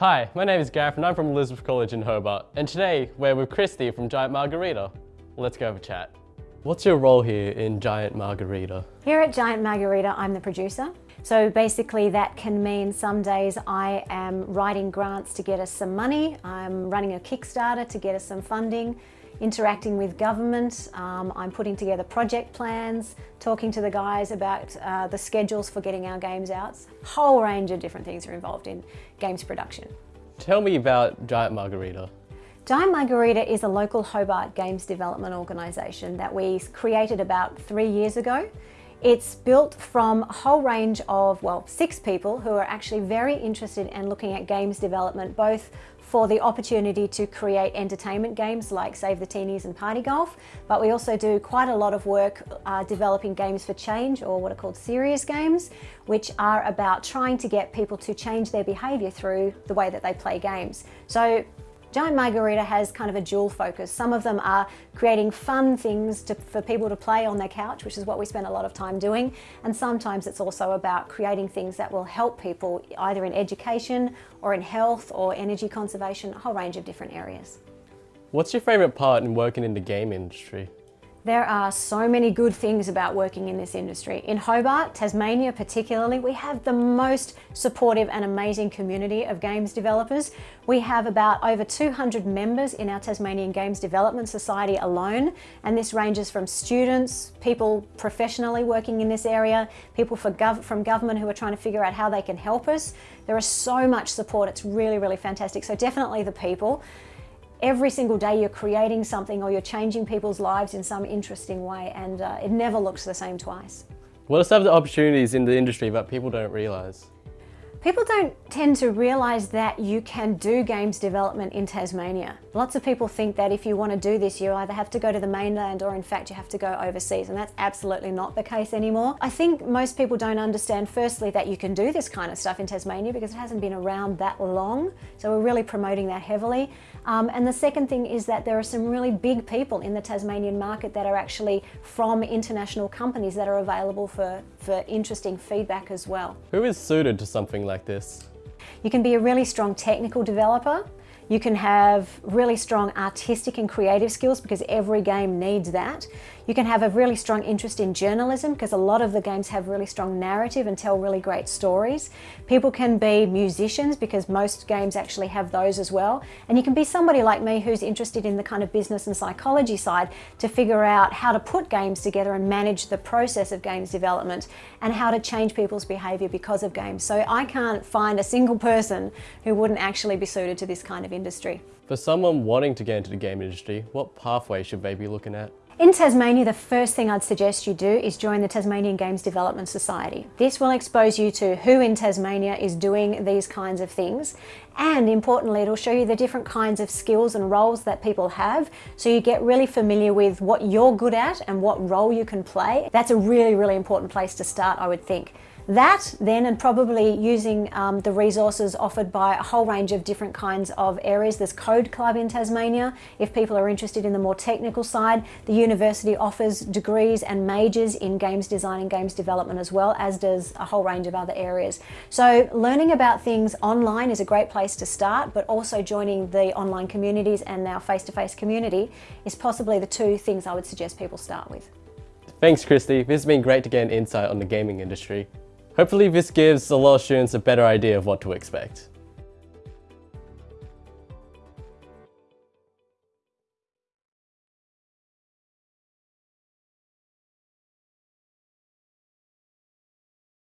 Hi, my name is Gareth and I'm from Elizabeth College in Hobart. And today we're with Christy from Giant Margarita. Let's go have a chat. What's your role here in Giant Margarita? Here at Giant Margarita, I'm the producer. So basically that can mean some days I am writing grants to get us some money, I'm running a Kickstarter to get us some funding, interacting with government, um, I'm putting together project plans, talking to the guys about uh, the schedules for getting our games out. Whole range of different things are involved in games production. Tell me about Giant Margarita. Giant Margarita is a local Hobart games development organisation that we created about three years ago. It's built from a whole range of, well, six people who are actually very interested in looking at games development, both for the opportunity to create entertainment games like Save the Teenies and Party Golf, but we also do quite a lot of work uh, developing games for change or what are called serious games, which are about trying to get people to change their behaviour through the way that they play games. So Giant Margarita has kind of a dual focus. Some of them are creating fun things to, for people to play on their couch, which is what we spend a lot of time doing. And sometimes it's also about creating things that will help people either in education or in health or energy conservation, a whole range of different areas. What's your favourite part in working in the game industry? There are so many good things about working in this industry. In Hobart, Tasmania particularly, we have the most supportive and amazing community of games developers. We have about over 200 members in our Tasmanian Games Development Society alone, and this ranges from students, people professionally working in this area, people gov from government who are trying to figure out how they can help us. There is so much support, it's really, really fantastic. So definitely the people. Every single day you're creating something or you're changing people's lives in some interesting way and uh, it never looks the same twice. What are some of the opportunities in the industry that people don't realise? People don't tend to realise that you can do games development in Tasmania. Lots of people think that if you want to do this you either have to go to the mainland or in fact you have to go overseas and that's absolutely not the case anymore. I think most people don't understand firstly that you can do this kind of stuff in Tasmania because it hasn't been around that long so we're really promoting that heavily. Um, and the second thing is that there are some really big people in the Tasmanian market that are actually from international companies that are available for, for interesting feedback as well. Who is suited to something like this? You can be a really strong technical developer. You can have really strong artistic and creative skills because every game needs that. You can have a really strong interest in journalism because a lot of the games have really strong narrative and tell really great stories. People can be musicians because most games actually have those as well. And you can be somebody like me who's interested in the kind of business and psychology side to figure out how to put games together and manage the process of games development and how to change people's behaviour because of games. So I can't find a single person who wouldn't actually be suited to this kind of industry. For someone wanting to get into the game industry, what pathway should they be looking at? In Tasmania, the first thing I'd suggest you do is join the Tasmanian Games Development Society. This will expose you to who in Tasmania is doing these kinds of things and importantly it'll show you the different kinds of skills and roles that people have so you get really familiar with what you're good at and what role you can play. That's a really, really important place to start I would think. That then and probably using um, the resources offered by a whole range of different kinds of areas. There's Code Club in Tasmania if people are interested in the more technical side. The university offers degrees and majors in games design and games development as well as does a whole range of other areas. So learning about things online is a great place to start but also joining the online communities and our face-to-face -face community is possibly the two things I would suggest people start with. Thanks Christy, this has been great to get an insight on the gaming industry. Hopefully this gives a lot of students a better idea of what to expect.